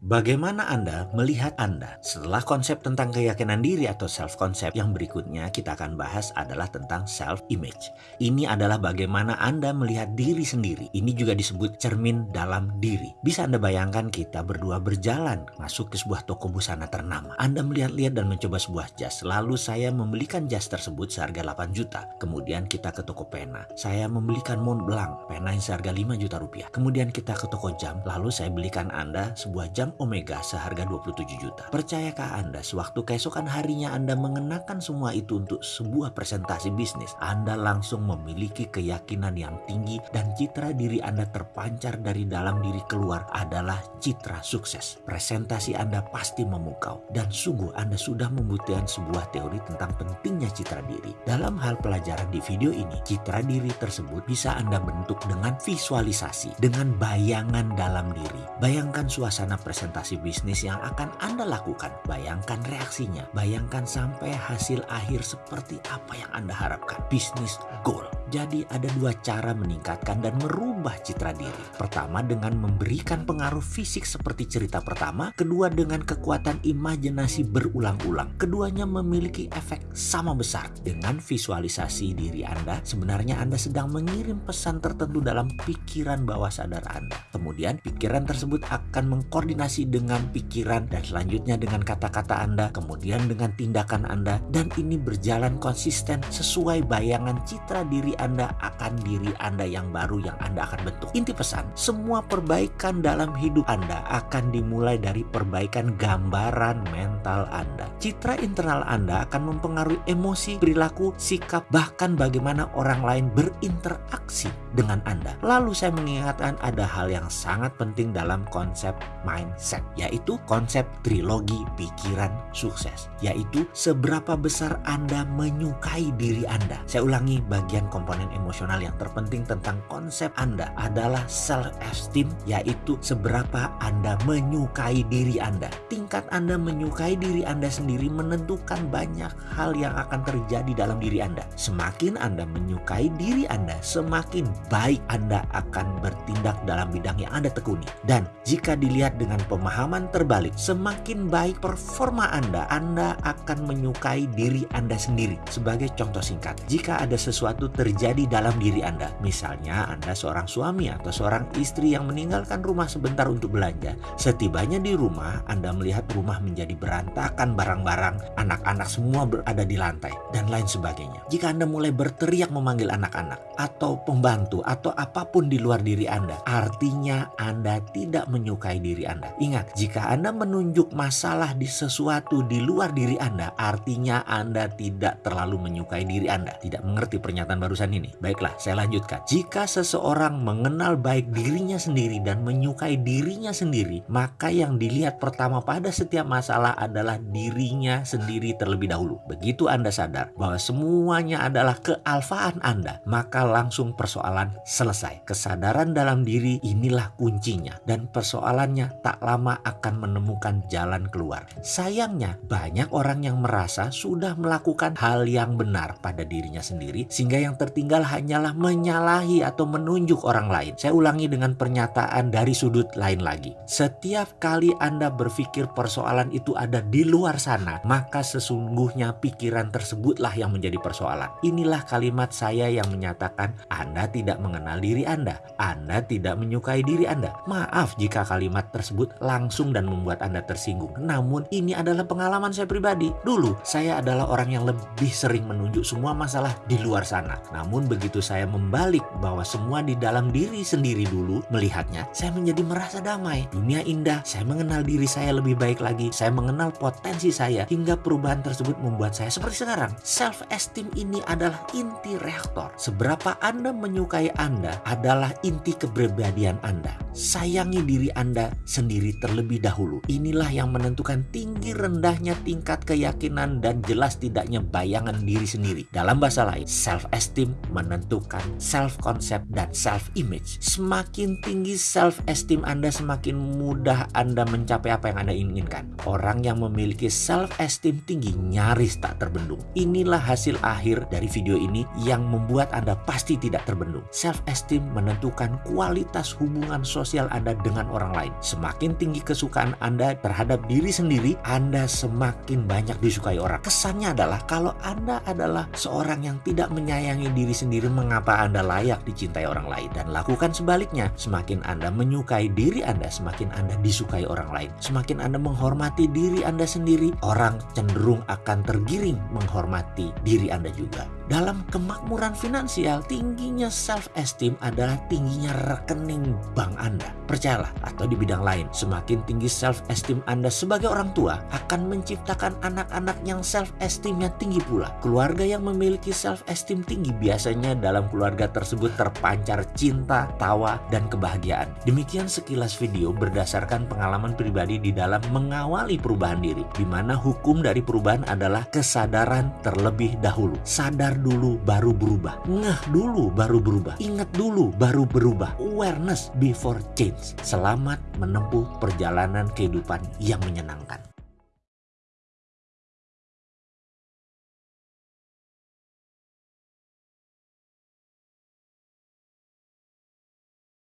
Bagaimana Anda melihat Anda? Setelah konsep tentang keyakinan diri atau self-concept yang berikutnya kita akan bahas adalah tentang self-image. Ini adalah bagaimana Anda melihat diri sendiri. Ini juga disebut cermin dalam diri. Bisa Anda bayangkan kita berdua berjalan masuk ke sebuah toko busana ternama. Anda melihat-lihat dan mencoba sebuah jas. Lalu saya membelikan jas tersebut seharga 8 juta. Kemudian kita ke toko pena. Saya membelikan Mont Blanc, pena yang seharga 5 juta rupiah. Kemudian kita ke toko jam. Lalu saya belikan Anda sebuah jam Omega seharga 27 juta. Percayakah Anda sewaktu keesokan harinya Anda mengenakan semua itu untuk sebuah presentasi bisnis, Anda langsung memiliki keyakinan yang tinggi dan citra diri Anda terpancar dari dalam diri keluar adalah citra sukses. Presentasi Anda pasti memukau dan sungguh Anda sudah membutuhkan sebuah teori tentang pentingnya citra diri. Dalam hal pelajaran di video ini, citra diri tersebut bisa Anda bentuk dengan visualisasi, dengan bayangan dalam diri. Bayangkan suasana presentasi presentasi bisnis yang akan Anda lakukan. Bayangkan reaksinya, bayangkan sampai hasil akhir seperti apa yang Anda harapkan. Bisnis goal. Jadi ada dua cara meningkatkan dan merubah citra diri. Pertama dengan memberikan pengaruh fisik seperti cerita pertama, kedua dengan kekuatan imajinasi berulang-ulang. Keduanya memiliki efek sama besar. Dengan visualisasi diri Anda, sebenarnya Anda sedang mengirim pesan tertentu dalam pikiran bawah sadar Anda. Kemudian pikiran tersebut akan mengkoordinasi dengan pikiran dan selanjutnya dengan kata-kata Anda, kemudian dengan tindakan Anda dan ini berjalan konsisten sesuai bayangan citra diri anda akan diri Anda yang baru yang Anda akan bentuk. Inti pesan, semua perbaikan dalam hidup Anda akan dimulai dari perbaikan gambaran mental Anda. Citra internal Anda akan mempengaruhi emosi, perilaku, sikap, bahkan bagaimana orang lain berinteraksi dengan Anda. Lalu saya mengingatkan ada hal yang sangat penting dalam konsep mindset, yaitu konsep trilogi pikiran sukses, yaitu seberapa besar Anda menyukai diri Anda. Saya ulangi bagian komponen komponen emosional yang terpenting tentang konsep Anda adalah self-esteem, yaitu seberapa Anda menyukai diri Anda. Tingkat Anda menyukai diri Anda sendiri menentukan banyak hal yang akan terjadi dalam diri Anda. Semakin Anda menyukai diri Anda, semakin baik Anda akan bertindak dalam bidang yang Anda tekuni. Dan jika dilihat dengan pemahaman terbalik, semakin baik performa Anda, Anda akan menyukai diri Anda sendiri. Sebagai contoh singkat, jika ada sesuatu terjadi terjadi dalam diri Anda. Misalnya Anda seorang suami atau seorang istri yang meninggalkan rumah sebentar untuk belanja. Setibanya di rumah, Anda melihat rumah menjadi berantakan barang-barang, anak-anak semua berada di lantai, dan lain sebagainya. Jika Anda mulai berteriak memanggil anak-anak, atau pembantu, atau apa pun di luar diri Anda, artinya Anda tidak menyukai diri Anda. Ingat, jika Anda menunjuk masalah di sesuatu di luar diri Anda, artinya Anda tidak terlalu menyukai diri Anda. Tidak mengerti pernyataan barusan ini. Baiklah, saya lanjutkan. Jika seseorang mengenal baik dirinya sendiri dan menyukai dirinya sendiri, maka yang dilihat pertama pada setiap masalah adalah dirinya sendiri terlebih dahulu. Begitu Anda sadar bahwa semuanya adalah kealfaan Anda, maka langsung persoalan selesai. Kesadaran dalam diri inilah kuncinya dan persoalannya tak lama akan menemukan jalan keluar. Sayangnya, banyak orang yang merasa sudah melakukan hal yang benar pada dirinya sendiri sehingga yang tertinggal tinggal hanyalah menyalahi atau menunjuk orang lain. Saya ulangi dengan pernyataan dari sudut lain lagi. Setiap kali Anda berpikir persoalan itu ada di luar sana, maka sesungguhnya pikiran tersebutlah yang menjadi persoalan. Inilah kalimat saya yang menyatakan Anda tidak mengenal diri Anda. Anda tidak menyukai diri Anda. Maaf jika kalimat tersebut langsung dan membuat Anda tersinggung. Namun ini adalah pengalaman saya pribadi. Dulu saya adalah orang yang lebih sering menunjuk semua masalah di luar sana. Namun namun begitu saya membalik bahwa semua di dalam diri sendiri dulu melihatnya, saya menjadi merasa damai. Dunia indah, saya mengenal diri saya lebih baik lagi, saya mengenal potensi saya, hingga perubahan tersebut membuat saya seperti sekarang. Self-esteem ini adalah inti reaktor. Seberapa Anda menyukai Anda adalah inti kepribadian Anda. Sayangi diri Anda sendiri terlebih dahulu. Inilah yang menentukan tinggi rendahnya tingkat keyakinan dan jelas tidaknya bayangan diri sendiri. Dalam bahasa lain, self-esteem menentukan self-concept dan self-image. Semakin tinggi self-esteem Anda, semakin mudah Anda mencapai apa yang Anda inginkan. orang yang memiliki self-esteem tinggi nyaris tak terbendung. Inilah hasil akhir dari video ini yang membuat Anda pasti tidak terbendung. Self-esteem menentukan kualitas hubungan sosial Anda dengan orang lain. Semakin tinggi kesukaan Anda terhadap diri sendiri, Anda semakin banyak disukai orang. Kesannya adalah kalau Anda adalah seorang yang tidak menyayangi diri sendiri, mengapa Anda layak dicintai orang lain? Dan lakukan sebaliknya, semakin Anda menyukai diri Anda, semakin Anda disukai orang lain. Semakin Anda menghormati diri Anda sendiri, orang cenderung akan tergiring menghormati diri Anda juga. Dalam kemakmuran finansial, tingginya self-esteem adalah tingginya rekening bank Anda. Percayalah, atau di bidang lain, semakin tinggi self-esteem Anda sebagai orang tua akan menciptakan anak-anak yang self-esteemnya tinggi pula. Keluarga yang memiliki self-esteem tinggi biasanya dalam keluarga tersebut terpancar cinta, tawa, dan kebahagiaan. Demikian sekilas video berdasarkan pengalaman pribadi di dalam mengawali perubahan diri, di mana hukum dari perubahan adalah kesadaran terlebih dahulu. Sadar dulu baru berubah. Ngeh dulu baru berubah. Ingat dulu baru berubah. Awareness before change. Selamat menempuh perjalanan kehidupan yang menyenangkan.